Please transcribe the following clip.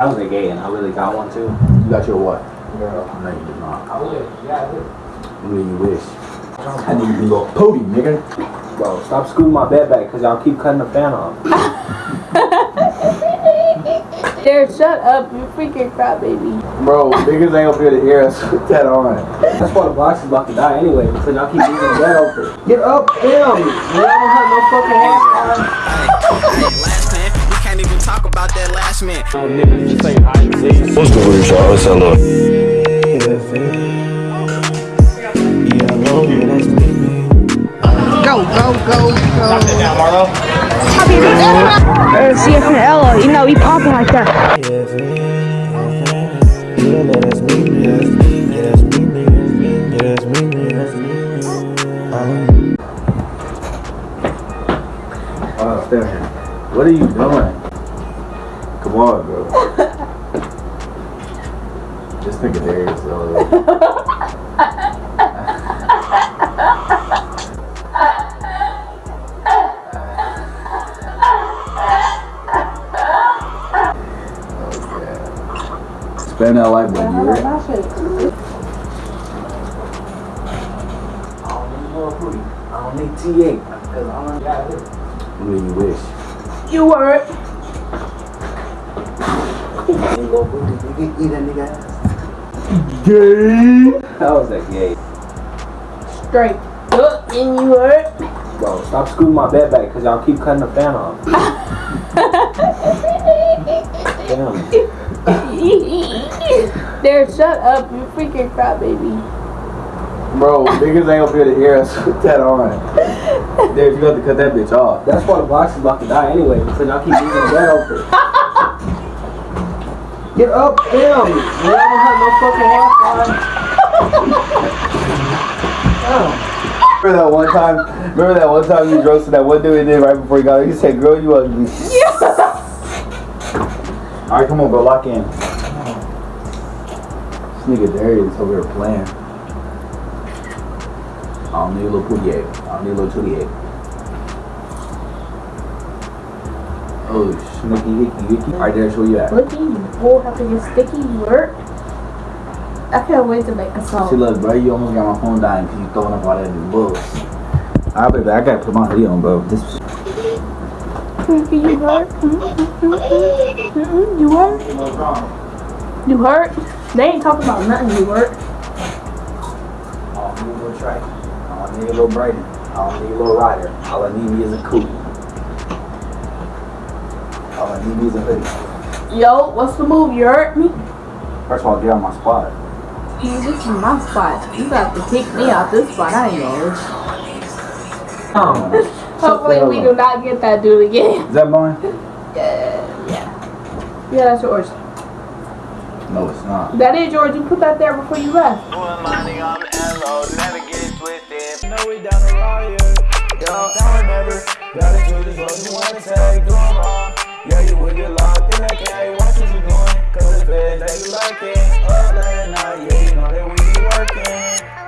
I was a gay and I really got one too. You got your what? Girl. No, you did not. I would. Yeah, I would. I mean, you wish. I need you little pooty, nigga. Bro, stop scooting my bed back because y'all keep cutting the fan off. Jared, shut up, you freaking crybaby. Bro, niggas ain't gonna be able to hear us with that on. That's why the box is about to die anyway because y'all keep leaving the bed open. Get up, damn! Man, I don't have no fucking half that last man. What's good with y'all? It's hello. Go, go, go, go. Uh, CF and Ella, you know, he popping like that. Stay here. What are you doing? Come on, bro. this nigga Darius, though. Spend that life, baby. You ready? I don't need more. I don't need T8 because I don't got it. I mean, you wish. You were. Ain't no booty. Nigga, eat that nigga ass. Gay. How was that gay? Straight up, and you were. Bro, stop scooting my bed back because y'all keep cutting the fan off. Damn. Jared, shut up, you freaking crybaby. Bro, niggas ain't gonna be able to hear us with that on. Darius, you got to cut that bitch off. That's why the box is about to die anyway because y'all keep leaving the bed open. Get up, damn! We don't have no fucking Wi-Fi. Remember that one time? Remember that one time you roasted that one dude and then right before he got here, he said, "Girl, you ugly." Yes. All right, come on, bro, lock in. This nigga Darius over here playing. I don't need a little 48. I don't need a little 28. Oh, snicky, hicky, hicky. Right, Darius, where you at? Look at you, have to get sticky, you were. I can't wait to make a See, look, bro, you almost got my phone dying because you throwing up all that bull. I bet I gotta put my hoodie on, bro. This you hurt? Mm-mm, you hurt? You hurt? They ain't talking about nothing, you hurt. Oh, I don't need a little trike. I don't need a little Brayden. I don't need a little rider. All I need is a coupe. All I need is a hoodie. Yo, what's the move? You hurt me? First of all, get on my spot. You, this is my spot. You got to kick me out this spot. I ain't know. Oh, Hopefully we do not get that dude again. Is that mine? Yeah, yeah. Yeah, that's yours. No, it's not. That is yours. You put that there before you left. Doing money, I'm L.O. Never get it twisted. know we down the raw, yeah. Yo, now or never. Gotta do this road you wanna take, do 'em all. Yeah, you with it locked in the cave, watch what you doing. Cause the feds, they be lurking. Up late at night, yeah, you know that we be working.